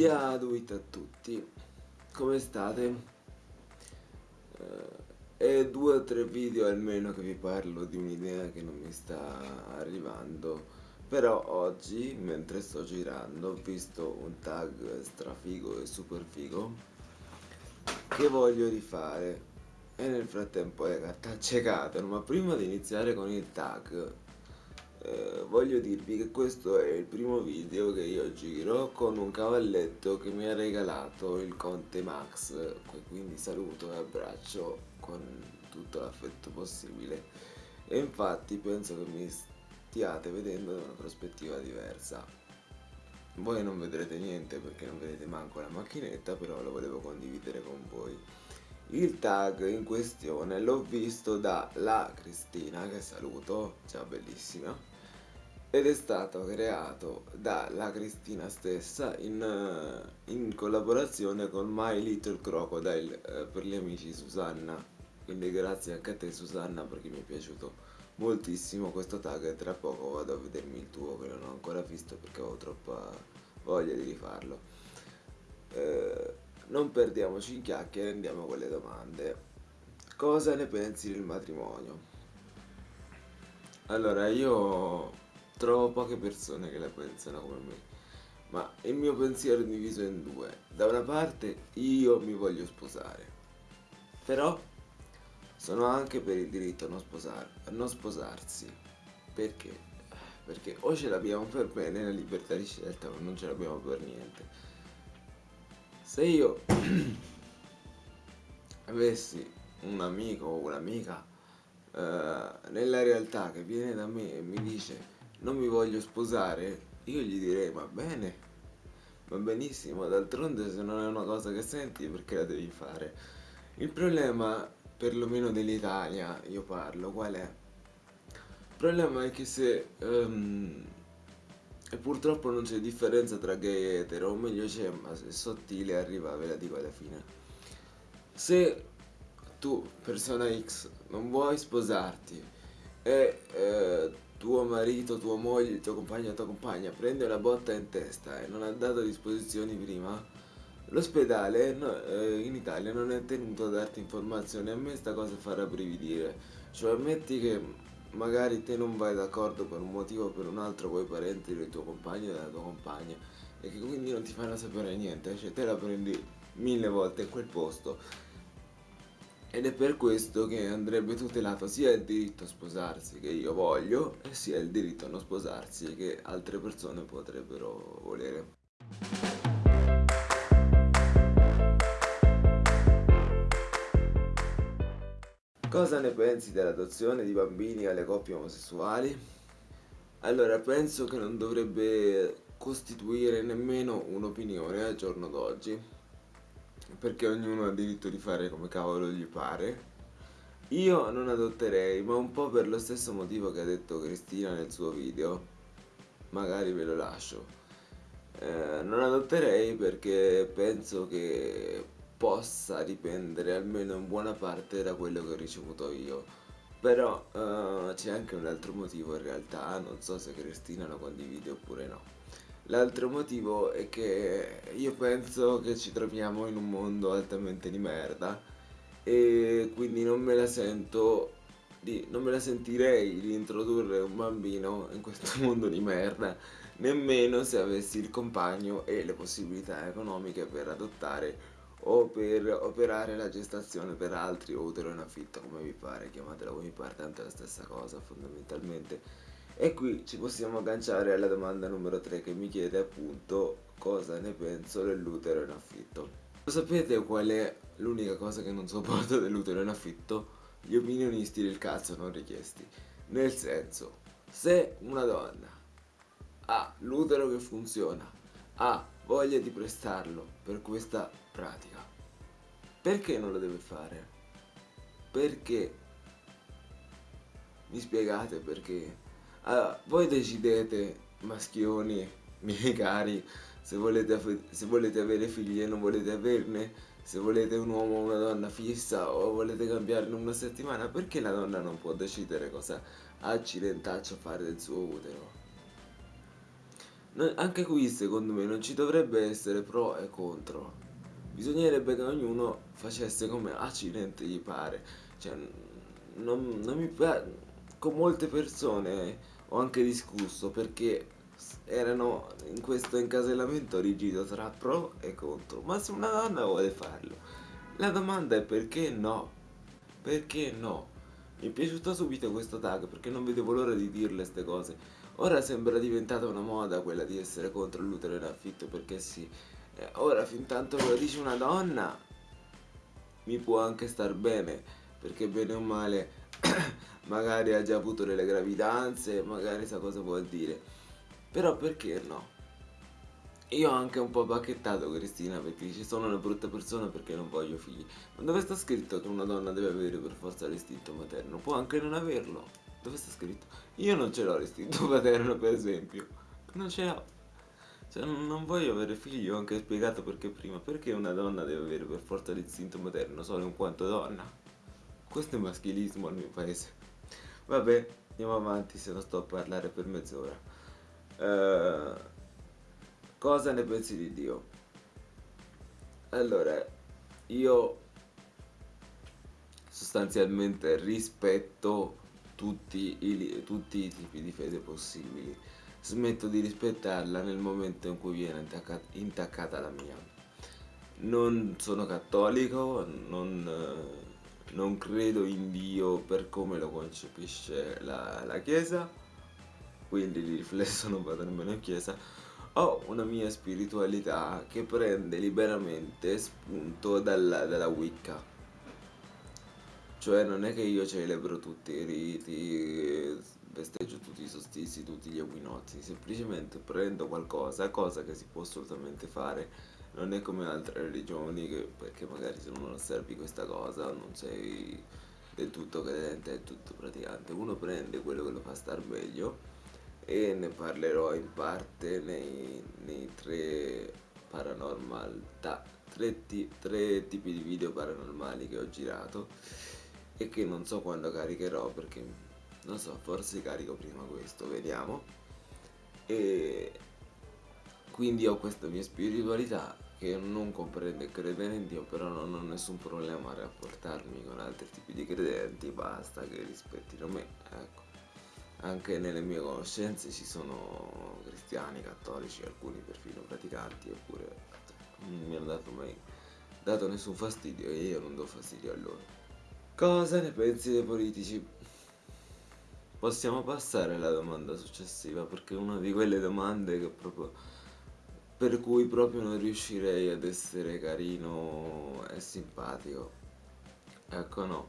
Diaduit a tutti, come state? È due o tre video almeno che vi parlo di un'idea che non mi sta arrivando. Però oggi, mentre sto girando, ho visto un tag strafigo e super figo Che voglio rifare. E nel frattempo cartacce cadono Ma prima di iniziare con il tag eh, voglio dirvi che questo è il primo video che io giro con un cavalletto che mi ha regalato il Conte Max quindi saluto e abbraccio con tutto l'affetto possibile. E infatti penso che mi stiate vedendo da una prospettiva diversa. Voi non vedrete niente perché non vedete manco la macchinetta però lo volevo condividere con voi il tag in questione l'ho visto da la Cristina che saluto ciao bellissima ed è stato creato dalla Cristina stessa in, uh, in collaborazione con My Little Crocodile uh, per gli amici Susanna. Quindi grazie anche a te Susanna perché mi è piaciuto moltissimo questo tag. E tra poco vado a vedermi il tuo che non ho ancora visto perché ho troppa voglia di rifarlo non perdiamoci in chiacchiere andiamo con le domande cosa ne pensi del matrimonio? allora io Trovo poche persone che la pensano come me. Ma il mio pensiero è diviso in due. Da una parte io mi voglio sposare. Però sono anche per il diritto a non, sposar a non sposarsi. Perché? Perché o ce l'abbiamo per bene la libertà di scelta o non ce l'abbiamo per niente. Se io avessi un amico o un'amica uh, nella realtà che viene da me e mi dice non mi voglio sposare, io gli direi va bene, va benissimo, d'altronde se non è una cosa che senti perché la devi fare. Il problema, perlomeno dell'Italia, io parlo, qual è? Il problema è che se... Um, e purtroppo non c'è differenza tra gay e etero, o meglio c'è, ma se è sottile arriva, ve la dico alla fine. Se tu, persona X, non vuoi sposarti e eh, tuo marito, tua moglie, tuo compagno, tua compagna prende una botta in testa e non ha dato disposizioni prima, l'ospedale no, eh, in Italia non è tenuto a darti informazioni, a me sta cosa fa rabbrividire, cioè ammetti che magari te non vai d'accordo per un motivo o per un altro con i parenti del tuo compagno o della tua compagna e che quindi non ti fanno sapere niente, cioè te la prendi mille volte in quel posto ed è per questo che andrebbe tutelato sia il diritto a sposarsi che io voglio sia il diritto a non sposarsi che altre persone potrebbero volere. Cosa ne pensi dell'adozione di bambini alle coppie omosessuali? Allora, penso che non dovrebbe costituire nemmeno un'opinione al giorno d'oggi perché ognuno ha diritto di fare come cavolo gli pare. Io non adotterei ma un po' per lo stesso motivo che ha detto Cristina nel suo video. Magari ve lo lascio. Eh, non adotterei perché penso che possa dipendere almeno in buona parte da quello che ho ricevuto io. Però uh, c'è anche un altro motivo in realtà. Non so se Cristina lo condivide oppure no. L'altro motivo è che io penso che ci troviamo in un mondo altamente di merda e quindi non me la sento di, non me la sentirei di introdurre un bambino in questo mondo di merda nemmeno se avessi il compagno e le possibilità economiche per adottare o per operare la gestazione per altri o utero in affitto come vi pare, chiamatela come vi pare, tanto è la stessa cosa fondamentalmente e qui ci possiamo agganciare alla domanda numero 3 che mi chiede appunto cosa ne penso dell'utero in affitto. Lo sapete qual è l'unica cosa che non sopporto dell'utero in affitto? Gli opinionisti del cazzo non richiesti. Nel senso, se una donna ha l'utero che funziona, ha voglia di prestarlo per questa pratica, perché non lo deve fare? Perché? Mi spiegate perché? Allora, voi decidete, maschioni, miei cari, se volete, se volete avere figli e non volete averne, se volete un uomo o una donna fissa o volete cambiare in una settimana, perché la donna non può decidere cosa accidentaccio fare del suo utero? Anche qui secondo me non ci dovrebbe essere pro e contro. Bisognerebbe che ognuno facesse come accidente gli pare. Cioè, non, non mi. Con molte persone ho anche discusso perché erano in questo incasellamento rigido tra pro e contro. Ma se una donna vuole farlo, la domanda è perché no? Perché no? Mi è piaciuto subito questo tag perché non vedevo l'ora di dirle ste cose. Ora sembra diventata una moda quella di essere contro l'utero in affitto perché sì. Eh, ora fin tanto che lo dice una donna mi può anche star bene perché bene o male magari ha già avuto delle gravidanze, magari sa cosa vuol dire. Però perché no? Io ho anche un po' bacchettato Cristina perché dice sono una brutta persona perché non voglio figli. Ma dove sta scritto che una donna deve avere per forza l'istinto materno? Può anche non averlo. Dove sta scritto? Io non ce l'ho l'istinto materno, per esempio. Non ce l'ho. Cioè, non voglio avere figli, ho anche spiegato perché prima. Perché una donna deve avere per forza l'istinto materno solo in quanto donna? Questo è maschilismo al mio paese. Vabbè, andiamo avanti se non sto a parlare per mezz'ora. Eh, cosa ne pensi di Dio? Allora, io sostanzialmente rispetto tutti i, tutti i tipi di fede possibili. Smetto di rispettarla nel momento in cui viene intacca- intaccata la mia. Non sono cattolico, non, non credo in Dio per come lo concepisce la, la Chiesa, quindi di riflesso non vado nemmeno in chiesa. Ho una mia spiritualità che prende liberamente spunto dalla, dalla Wicca. Cioè non è che io celebro tutti i riti, festeggio tutti i solstizi, tutti gli equinozi, semplicemente prendo qualcosa, cosa che si può assolutamente fare. Non è come altre religioni che, perché magari se non osservi questa cosa non sei del tutto credente, del tutto praticante. Uno prende quello che lo fa star meglio e ne parlerò in parte nei, nei tre paranormal, tre, tre tipi di video paranormali che ho girato e che non so quando caricherò perché non so, forse carico prima questo, vediamo. E quindi ho questa mia spiritualità che non comprende e crede in Dio, però non ho nessun problema a rapportarmi con altri tipi di credenti, basta che rispettino me, ecco. Anche nelle mie conoscenze ci sono cristiani, cattolici, alcuni perfino praticanti, eppure non mi hanno dato mai dato nessun fastidio e io non do fastidio a loro. Cosa ne pensi dei politici? Possiamo passare alla domanda successiva perché è una di quelle domande che proprio per cui proprio non riuscirei ad essere carino e simpatico. Ecco no.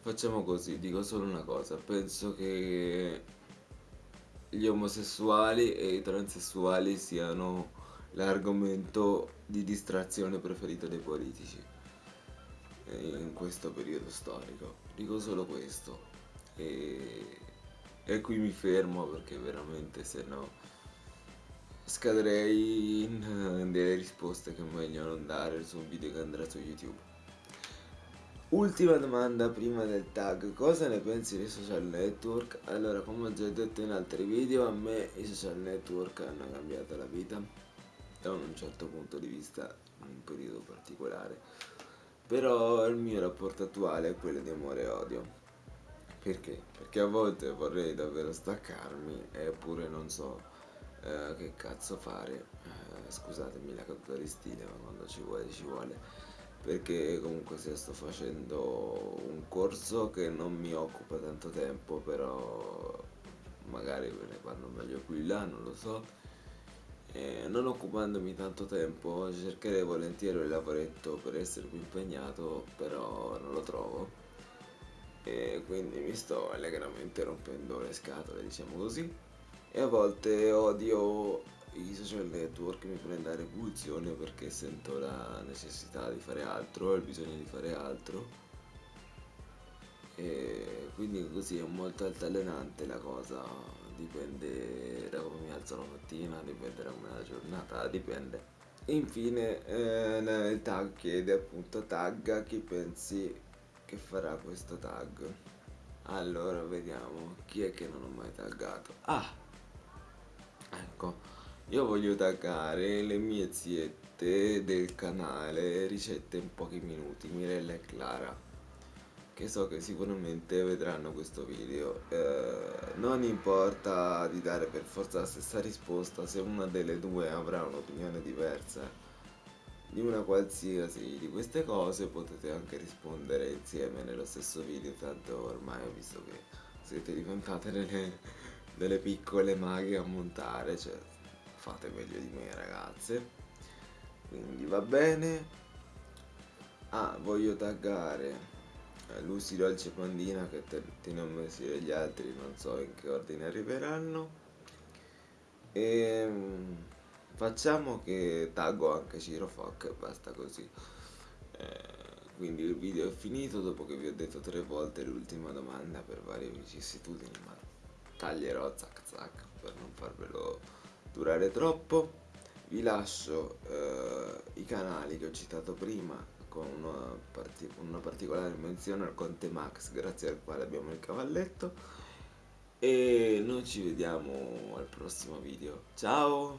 Facciamo così, dico solo una cosa, penso che gli omosessuali e i transessuali siano l'argomento di distrazione preferito dei politici in questo periodo storico. Dico solo questo. E, e qui mi fermo perché veramente se no scadrei in, in delle risposte che è meglio non dare su un video che andrà su YouTube. Ultima domanda prima del tag, cosa ne pensi dei social network? Allora, come ho già detto in altri video, a me i social network hanno cambiato la vita da un certo punto di vista in un periodo particolare. Però il mio rapporto attuale è quello di amore e odio. Perché? Perché a volte vorrei davvero staccarmi eppure non so eh, che cazzo fare. Eh, scusatemi la caduta di stile, ma quando ci vuole ci vuole. Perché comunque se sto facendo un corso che non mi occupa tanto tempo, però magari ve ne parlo meglio qui là, non lo so. E non occupandomi tanto tempo cercherei volentieri un lavoretto per essere più impegnato, però non lo trovo e quindi mi sto allegramente rompendo le scatole, diciamo così. E a volte odio i social network, mi prende la repulsione perché sento la necessità di fare altro, il bisogno di fare altro. E quindi così è molto altalenante la cosa, dipende da come mi alzo la mattina, dipende da come è la giornata, dipende. Infine eh, il tag chiede appunto tagga chi pensi che farà questo tag. Allora vediamo chi è che non ho mai taggato. Ah, ecco, io voglio taggare le mie ziette del canale Ricette in pochi minuti, Mirella e Clara, che so che sicuramente vedranno questo video. Eh, non importa di dare per forza la stessa risposta se una delle due avrà un'opinione diversa di una qualsiasi di queste cose potete anche rispondere insieme nello stesso video, tanto ormai ho visto che siete diventate delle, delle piccole maghe a montare, cioè fate meglio di me ragazze. Quindi va bene. Ah voglio taggare Lucy Dolce Pandina che ne ho messi gli altri non so in che ordine arriveranno. E ehm, facciamo che taggo anche Ciro Foc e basta così. Eh, quindi il video è finito dopo che vi ho detto tre volte l'ultima domanda per varie vicissitudini ma taglierò zac zac per non farvelo durare troppo. Vi lascio eh, i canali che ho citato prima con una, parti una particolare menzione al Conte Max grazie al quale abbiamo il cavalletto. E noi ci vediamo al prossimo video. Ciao